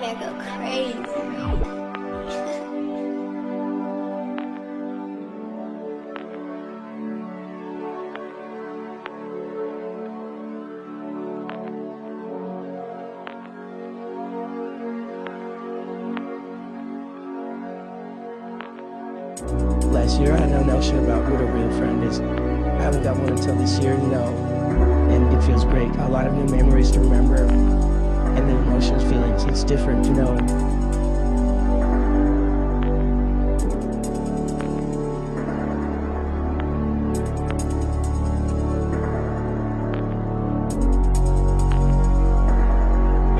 crazy. Last year, I had no notion about what a real friend is. I haven't got one until this year, know, and it feels great. A lot of new memories to remember, and the emotions, feelings. Different, you know.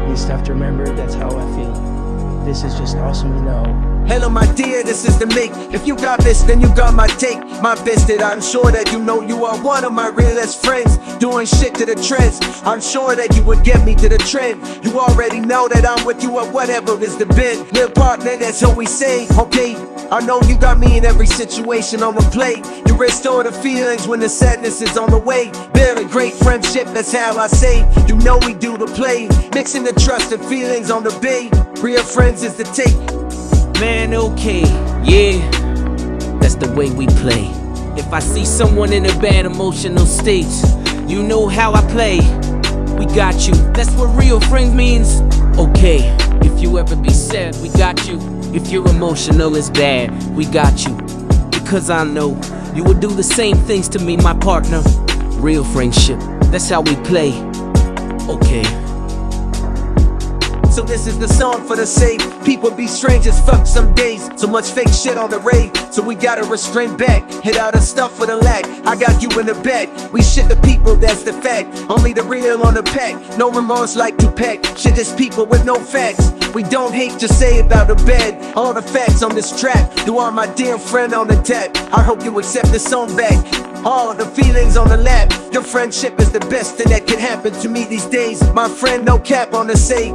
You just have to remember that's how I feel. This is just awesome, you know. Hello, my dear, this is the make. If you got this, then you got my take. My best that I'm sure that you know you are one of my realest friends. Doing shit to the trends. I'm sure that you would get me to the trend. You already know that I'm with you at whatever is the bend. Little partner, that's what we say. Okay, I know you got me in every situation on the plate. You restore the feelings when the sadness is on the way. Building great friendship, that's how I say. You know we do the play. Mixing the trust and feelings on the bay. Real friends is the take. Man, okay, yeah, that's the way we play. If I see someone in a bad emotional state, you know how I play. We got you, that's what real friends means. Okay, if you ever be sad, we got you. If you're emotional, it's bad, we got you. Because I know you would do the same things to me, my partner. Real friendship, that's how we play. Okay. So this is the song for the safe. People be strange as fuck some days. So much fake shit on the rave. So we gotta restrain back. Hit out the stuff for the lack. I got you in the back. We shit the people, that's the fact. Only the real on the pack. No remorse like Tupac. Shit is people with no facts. We don't hate to say about the bed. All the facts on this track. You are my dear friend on the tap. I hope you accept this song back. All the feelings on the lap. Your friendship is the best thing that can happen to me these days. My friend, no cap on the say.